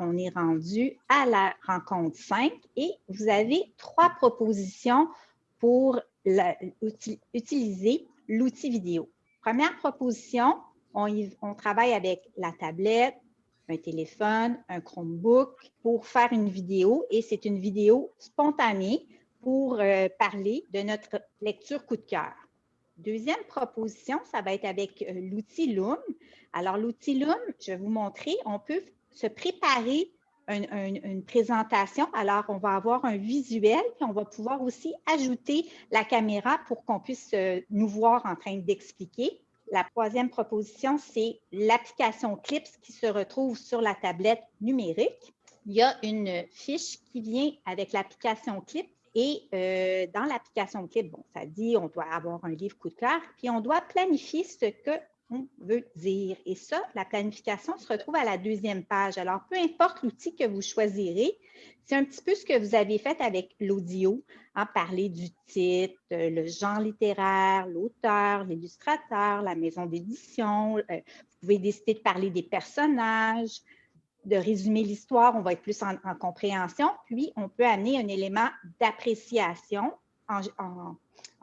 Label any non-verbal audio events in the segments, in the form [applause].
On est rendu à la rencontre 5 et vous avez trois propositions pour utiliser l'outil vidéo. Première proposition, on, travaille avec la tablette, un téléphone, un Chromebook pour faire une vidéo et c'est une vidéo spontanée pour euh, parler de notre lecture coup de cœur. Deuxième proposition, ça va être avec euh, l'outil Loom. Alors, l'outil Loom, je vais vous montrer, on peut se préparer une, présentation. Alors, on va avoir un visuel, puis on va pouvoir aussi ajouter la caméra pour qu'on puisse euh, nous voir en train d'expliquer. La troisième proposition, c'est l'application Clips qui se retrouve sur la tablette numérique. Il y a une fiche qui vient avec l'application Clips et euh, dans l'application Clip, bon, ça dit on doit avoir un livre coup de cœur, puis on doit planifier ce qu'on veut dire. Et ça, la planification se retrouve à la deuxième page. Alors, peu importe l'outil que vous choisirez, c'est un petit peu ce que vous avez fait avec l'audio, hein, parler du titre, le genre littéraire, l'auteur, l'illustrateur, la maison d'édition. Euh, vous pouvez décider de parler des personnages, de résumer l'histoire, on va être plus en, compréhension, puis on peut amener un élément d'appréciation en,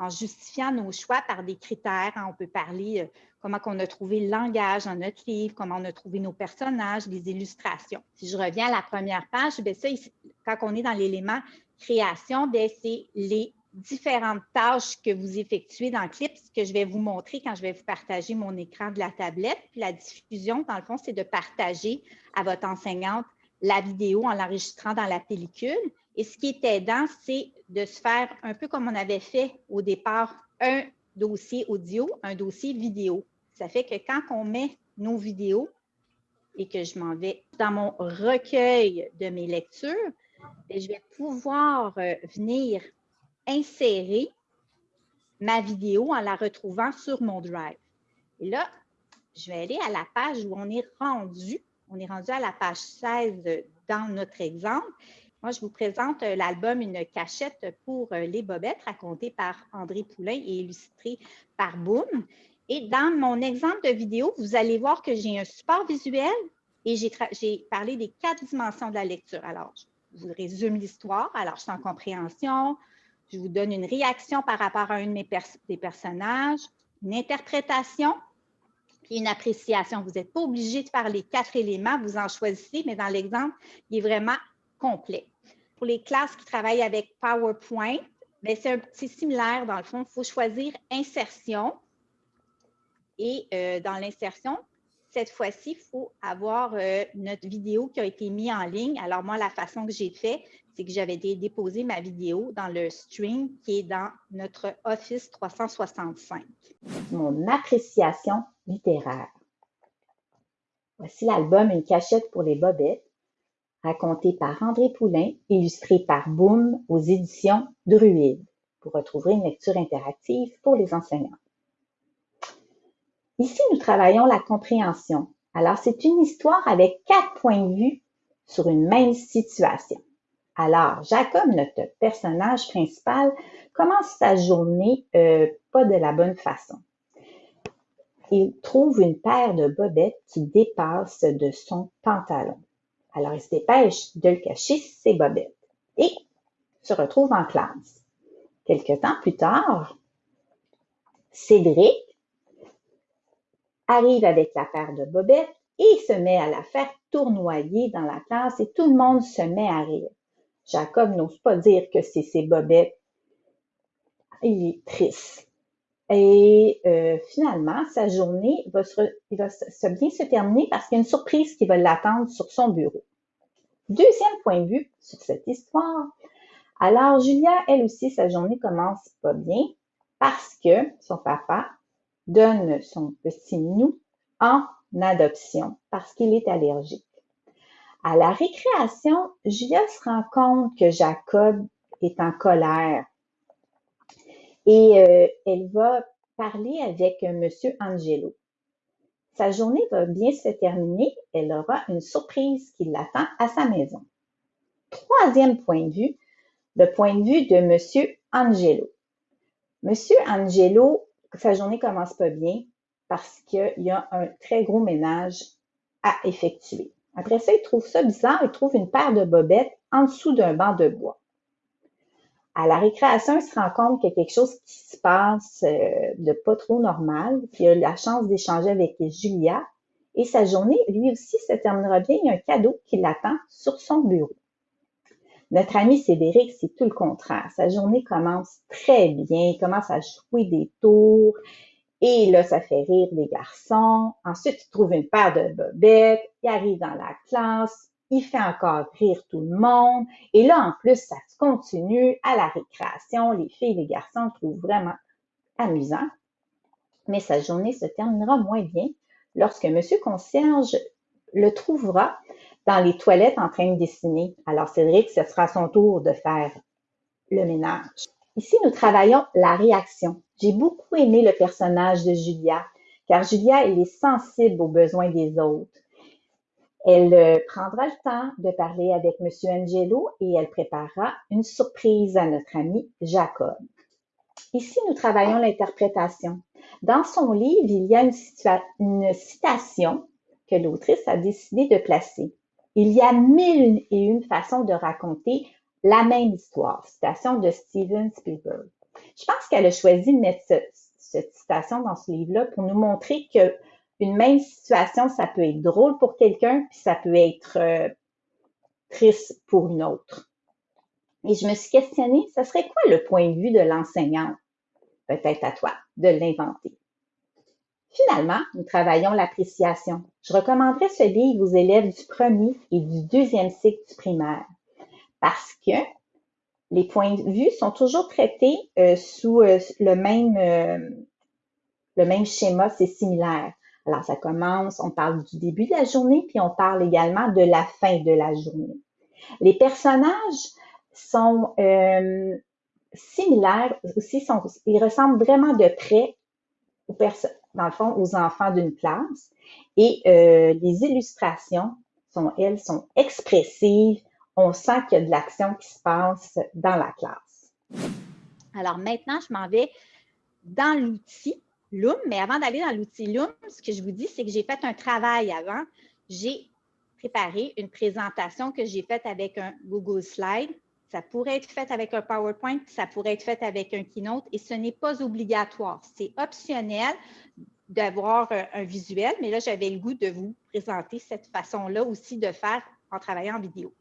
justifiant nos choix par des critères. Hein. On peut parler euh, comment on a trouvé le langage dans notre livre, comment on a trouvé nos personnages, les illustrations. Si je reviens à la première page, bien ça, quand on est dans l'élément création, c'est les différentes tâches que vous effectuez dans Clips que je vais vous montrer quand je vais vous partager mon écran de la tablette. La diffusion, dans le fond, c'est de partager à votre enseignante la vidéo en l'enregistrant dans la pellicule. Et ce qui est aidant, c'est de se faire un peu comme on avait fait au départ, un dossier audio, un dossier vidéo. Ça fait que quand on met nos vidéos et que je m'en vais dans mon recueil de mes lectures, ben, je vais pouvoir euh, venir insérer ma vidéo en la retrouvant sur mon Drive. Et là, je vais aller à la page où on est rendu. On est rendu à la page 16 dans notre exemple. Moi, je vous présente euh, l'album Une cachette pour euh, les bobettes, raconté par André Poulain et illustré par Boom. Et dans mon exemple de vidéo, vous allez voir que j'ai un support visuel et j'ai parlé des quatre dimensions de la lecture. Alors, je vous résume l'histoire. Alors, je suis en compréhension, je vous donne une réaction par rapport à un de mes des personnages, une interprétation, puis une appréciation. Vous n'êtes pas obligé de faire les quatre éléments, vous en choisissez, mais dans l'exemple, il est vraiment complet. Pour les classes qui travaillent avec PowerPoint, ben, c'est similaire dans le fond. Il faut choisir insertion. Et euh, dans l'insertion, cette fois-ci, il faut avoir euh, notre vidéo qui a été mise en ligne. Alors moi, la façon que j'ai fait, c'est que j'avais déposé ma vidéo dans le stream qui est dans notre Office 365. Mon appréciation littéraire. Voici l'album Une cachette pour les bobettes, raconté par André Poulain, illustré par Boom aux éditions Druide, pour retrouver une lecture interactive pour les enseignants. Ici, nous travaillons la compréhension. Alors, c'est une histoire avec quatre points de vue sur une même situation. Alors, Jacob, notre personnage principal, commence sa journée euh, pas de la bonne façon. Il trouve une paire de bobettes qui dépasse de son pantalon. Alors, il se dépêche de le cacher, ses bobettes, et se retrouve en classe. Quelque temps plus tard, Cédric arrive avec la paire de bobettes et se met à la faire tournoyer dans la classe et tout le monde se met à rire. Jacob n'ose pas dire que c'est ses bobettes. Il est triste. Et euh, finalement, sa journée va, se, bien se terminer parce qu'il y a une surprise qui va l'attendre sur son bureau. Deuxième point de vue sur cette histoire. Alors, Julia, elle aussi, sa journée commence pas bien parce que son papa donne son petit minou en adoption parce qu'il est allergique. À la récréation, Julia se rend compte que Jacob est en colère et euh, elle va parler avec M. Angelo. Sa journée va bien se terminer. Elle aura une surprise qui l'attend à sa maison. Troisième point de vue, le point de vue de M. Angelo. M. Angelo sa journée commence pas bien parce qu'il y a un très gros ménage à effectuer. Après ça, il trouve ça bizarre, il trouve une paire de bobettes en dessous d'un banc de bois. À la récréation, il se rend compte qu'il y a quelque chose qui se passe euh, de pas trop normal, il a la chance d'échanger avec Julia, et sa journée, lui aussi, se terminera bien. Il y a un cadeau qui l'attend sur son bureau. Notre ami Cédric, c'est tout le contraire. Sa journée commence très bien, il commence à jouer des tours, et là, ça fait rire les garçons. Ensuite, il trouve une paire de bobettes, il arrive dans la classe, il fait encore rire tout le monde. Et là, en plus, ça continue à la récréation. Les filles et les garçons trouvent vraiment amusant. Mais sa journée se terminera moins bien lorsque Monsieur Concierge le trouvera dans les toilettes en train de dessiner. Alors, Cédric, ce sera son tour de faire le ménage. Ici, nous travaillons la réaction. J'ai beaucoup aimé le personnage de Julia, car Julia, elle est sensible aux besoins des autres. Elle euh, prendra le temps de parler avec M. Angelo et elle préparera une surprise à notre ami Jacob. Ici, nous travaillons l'interprétation. Dans son livre, il y a une, citation que l'autrice a décidé de placer. Il y a mille et une façons de raconter la même histoire. Citation de Steven Spielberg. Je pense qu'elle a choisi de mettre cette citation dans ce livre-là pour nous montrer que une même situation, ça peut être drôle pour quelqu'un, puis ça peut être euh, triste pour une autre. Et je me suis questionnée, ce serait quoi le point de vue de l'enseignante? Peut-être à toi de l'inventer? Finalement, nous travaillons l'appréciation. Je recommanderais ce livre aux élèves du premier et du deuxième cycle du primaire parce que les points de vue sont toujours traités euh, sous euh, le, même, le même schéma, c'est similaire. Alors, ça commence, on parle du début de la journée, puis on parle également de la fin de la journée. Les personnages sont similaires aussi, ils ressemblent vraiment de près aux dans le fond, aux enfants d'une classe. Et les illustrations sont, elles, sont expressives, on sent qu'il y a de l'action qui se passe dans la classe. Alors maintenant, je m'en vais dans l'outil Loom, mais avant d'aller dans l'outil Loom, ce que je vous dis, c'est que j'ai fait un travail avant. J'ai préparé une présentation que j'ai faite avec un Google Slide. Ça pourrait être fait avec un PowerPoint, ça pourrait être fait avec un Keynote et ce n'est pas obligatoire. C'est optionnel d'avoir un, visuel, mais là, j'avais le goût de vous présenter cette façon-là aussi de faire en travaillant en vidéo.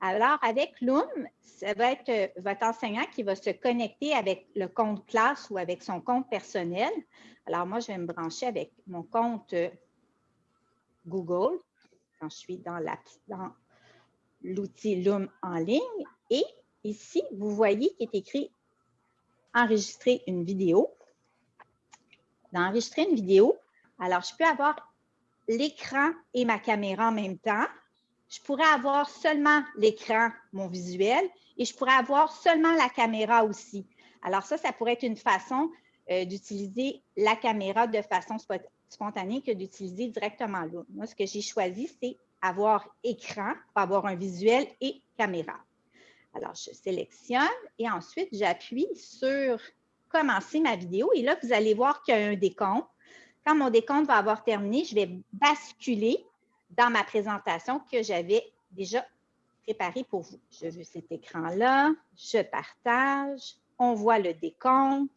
Alors, avec Loom, ça va être euh, votre enseignant qui va se connecter avec le compte classe ou avec son compte personnel. Alors, moi, je vais me brancher avec mon compte euh, Google quand je suis dans l'outil Loom en ligne. Et ici, vous voyez qu'il est écrit enregistrer une vidéo. D'enregistrer une vidéo, alors je peux avoir l'écran et ma caméra en même temps je pourrais avoir seulement l'écran, mon visuel, et je pourrais avoir seulement la caméra aussi. Alors ça, ça pourrait être une façon euh, d'utiliser la caméra de façon spontanée que d'utiliser directement l'autre. Moi, ce que j'ai choisi, c'est avoir écran pour avoir un visuel et caméra. Alors, je sélectionne et ensuite, j'appuie sur commencer ma vidéo. Et là, vous allez voir qu'il y a un décompte. Quand mon décompte va avoir terminé, je vais basculer dans ma présentation que j'avais déjà préparée pour vous. Je veux cet écran-là, je partage, on voit le décompte.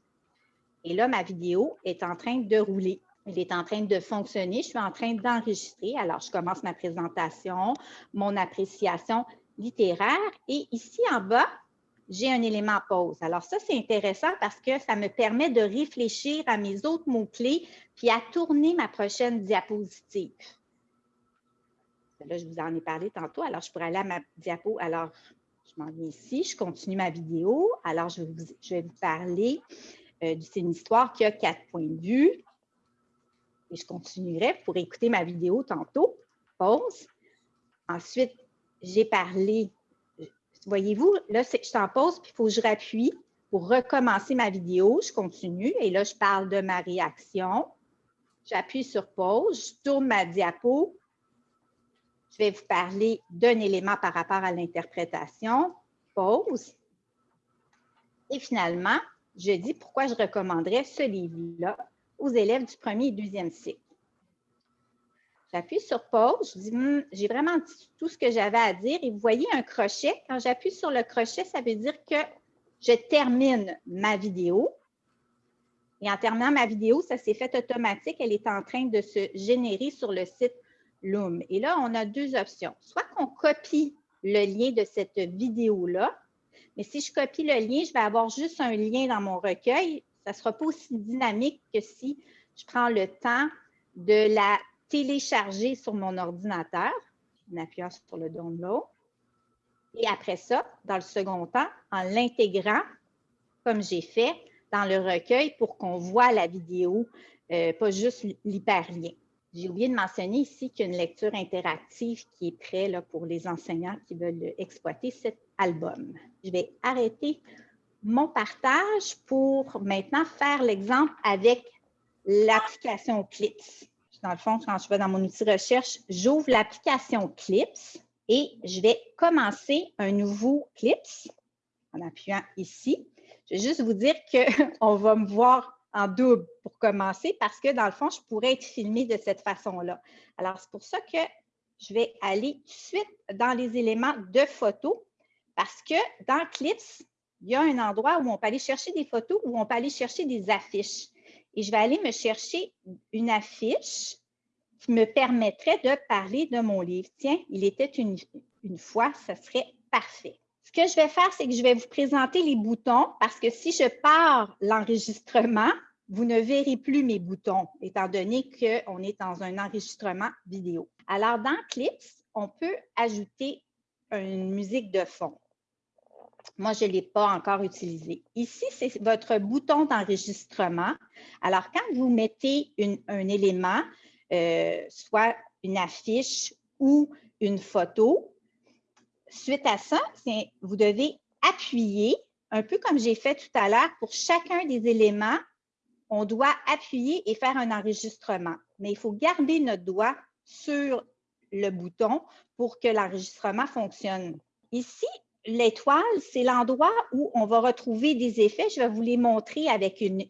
Et là, ma vidéo est en train de rouler. Elle est en train de fonctionner. Je suis en train d'enregistrer. Alors, je commence ma présentation, mon appréciation littéraire. Et ici en bas, j'ai un élément pause. Alors, ça, c'est intéressant parce que ça me permet de réfléchir à mes autres mots-clés puis à tourner ma prochaine diapositive. Là, je vous en ai parlé tantôt. Alors, je pourrais aller à ma diapo. Alors, je m'en viens ici, je continue ma vidéo. Alors, je vais vous, parler. Euh, c'est une histoire qui a quatre points de vue. Et je continuerai pour écouter ma vidéo tantôt. Pause. Ensuite, j'ai parlé. Voyez-vous, là, je suis en pause, puis il faut que je rappuie pour recommencer ma vidéo. Je continue et là, je parle de ma réaction. J'appuie sur pause, je tourne ma diapo je vais vous parler d'un élément par rapport à l'interprétation. Pause. Et finalement, je dis pourquoi je recommanderais ce livre-là aux élèves du premier et deuxième cycle. J'appuie sur pause, je dis, hmm, j'ai vraiment dit tout ce que j'avais à dire. Et vous voyez un crochet. Quand j'appuie sur le crochet, ça veut dire que je termine ma vidéo. Et en terminant ma vidéo, ça s'est fait automatique. Elle est en train de se générer sur le site Et là, on a deux options. Soit qu'on copie le lien de cette vidéo-là, mais si je copie le lien, je vais avoir juste un lien dans mon recueil. Ça ne sera pas aussi dynamique que si je prends le temps de la télécharger sur mon ordinateur en appuyant sur le download. Et après ça, dans le second temps, en l'intégrant, comme j'ai fait, dans le recueil pour qu'on voit la vidéo, euh, pas juste l'hyperlien. J'ai oublié de mentionner ici qu'il y a une lecture interactive qui est prête pour les enseignants qui veulent exploiter cet album. Je vais arrêter mon partage pour maintenant faire l'exemple avec l'application Clips. Dans le fond, quand je vais dans mon outil recherche, j'ouvre l'application Clips et je vais commencer un nouveau Clips en appuyant ici. Je vais juste vous dire qu'on [laughs] va me voir en double pour commencer parce que dans le fond, je pourrais être filmée de cette façon-là. Alors, c'est pour ça que je vais aller tout de suite dans les éléments de photos parce que dans Clips, il y a un endroit où on peut aller chercher des photos, où on peut aller chercher des affiches. Et je vais aller me chercher une affiche qui me permettrait de parler de mon livre. Tiens, il était une, une fois, ça serait parfait. Ce que je vais faire, c'est que je vais vous présenter les boutons parce que si je pars l'enregistrement, vous ne verrez plus mes boutons, étant donné qu'on est dans un enregistrement vidéo. Alors, dans Clips, on peut ajouter une musique de fond. Moi, je ne l'ai pas encore utilisé. Ici, c'est votre bouton d'enregistrement. Alors, quand vous mettez un élément, euh, soit une affiche ou une photo, Suite à ça, vous devez appuyer, un peu comme j'ai fait tout à l'heure, pour chacun des éléments, on doit appuyer et faire un enregistrement. Mais il faut garder notre doigt sur le bouton pour que l'enregistrement fonctionne. Ici, l'étoile, c'est l'endroit où on va retrouver des effets. Je vais vous les montrer avec une,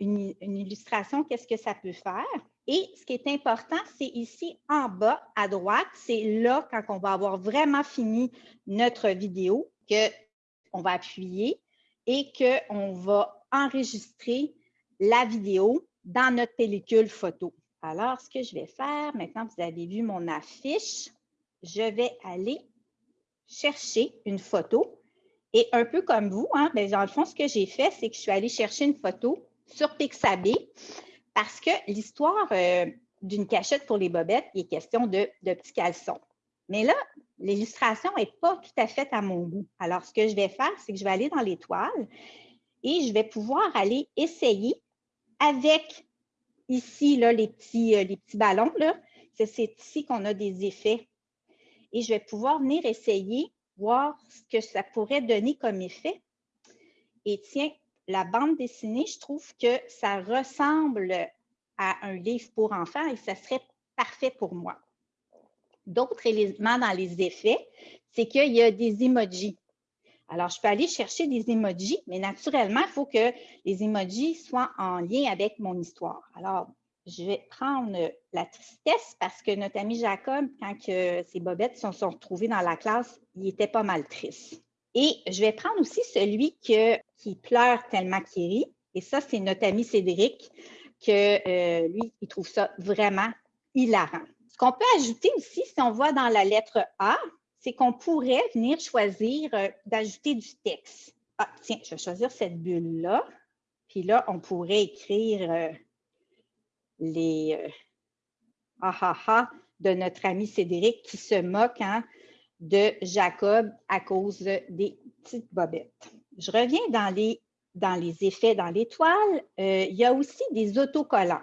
illustration, qu'est-ce que ça peut faire. Et ce qui est important, c'est ici en bas à droite, c'est là quand on va avoir vraiment fini notre vidéo qu'on va appuyer et qu'on va enregistrer la vidéo dans notre pellicule photo. Alors, ce que je vais faire, maintenant vous avez vu mon affiche, je vais aller chercher une photo. Et un peu comme vous, hein, ben, dans le fond, ce que j'ai fait, c'est que je suis allée chercher une photo sur Pixabay parce que l'histoire euh, d'une cachette pour les bobettes, il est question de, petits caleçons. Mais là, l'illustration n'est pas tout à fait à mon goût. Alors, ce que je vais faire, c'est que je vais aller dans l'étoile et je vais pouvoir aller essayer avec ici là, les, petits, euh, les petits ballons. C'est ici qu'on a des effets. Et je vais pouvoir venir essayer, voir ce que ça pourrait donner comme effet. Et tiens, la bande dessinée, je trouve que ça ressemble à un livre pour enfants et ça serait parfait pour moi. D'autres éléments dans les effets, c'est qu'il y a des emojis. Alors, je peux aller chercher des emojis, mais naturellement, il faut que les emojis soient en lien avec mon histoire. Alors, je vais prendre la tristesse parce que notre ami Jacob, quand ses bobettes se sont retrouvées dans la classe, il était pas mal triste. Et je vais prendre aussi celui qui pleure tellement qu'il rit. Et ça, c'est notre ami Cédric, que euh, lui, il trouve ça vraiment hilarant. Ce qu'on peut ajouter aussi, si on voit dans la lettre A, c'est qu'on pourrait venir choisir euh, d'ajouter du texte. Ah, tiens, je vais choisir cette bulle-là. Puis là, on pourrait écrire euh, les ah ah ah de notre ami Cédric qui se moque hein, de Jacob à cause des petites bobettes. Je reviens dans les, dans les effets dans l'étoile. Euh, il y a aussi des autocollants.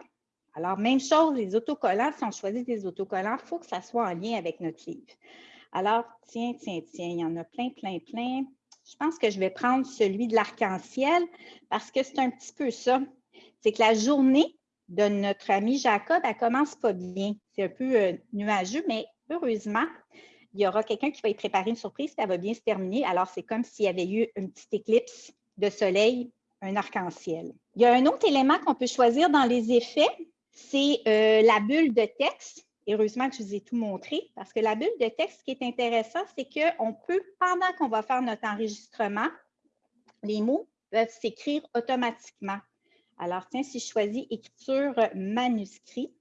Alors, même chose, les autocollants, si on choisit des autocollants, il faut que ça soit en lien avec notre livre. Alors, tiens, tiens, tiens, il y en a plein, plein, plein. Je pense que je vais prendre celui de l'arc-en-ciel parce que c'est un petit peu ça. C'est que la journée de notre ami Jacob, elle commence pas bien. C'est un peu euh, nuageux, mais heureusement, il y aura quelqu'un qui va y préparer une surprise, ça va bien se terminer. Alors, c'est comme s'il y avait eu une petite éclipse de soleil, un arc-en-ciel. Il y a un autre élément qu'on peut choisir dans les effets, c'est euh, la bulle de texte. Heureusement que je vous ai tout montré parce que la bulle de texte, ce qui est intéressant, c'est qu'on peut, pendant qu'on va faire notre enregistrement, les mots peuvent s'écrire automatiquement. Alors, tiens, si je choisis écriture manuscrit,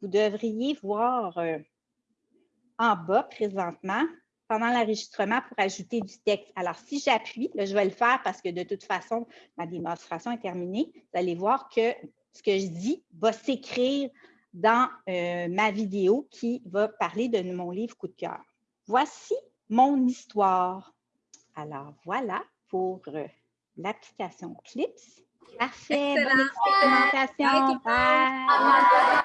vous devriez voir euh, en bas présentement, pendant l'enregistrement, pour ajouter du texte. Alors, si j'appuie, je vais le faire parce que de toute façon, ma démonstration est terminée. Vous allez voir que ce que je dis va s'écrire dans euh, ma vidéo qui va parler de mon livre coup de cœur. Voici mon histoire. Alors, voilà pour euh, l'application Clips. Parfait, bonne expérimentation. Bye.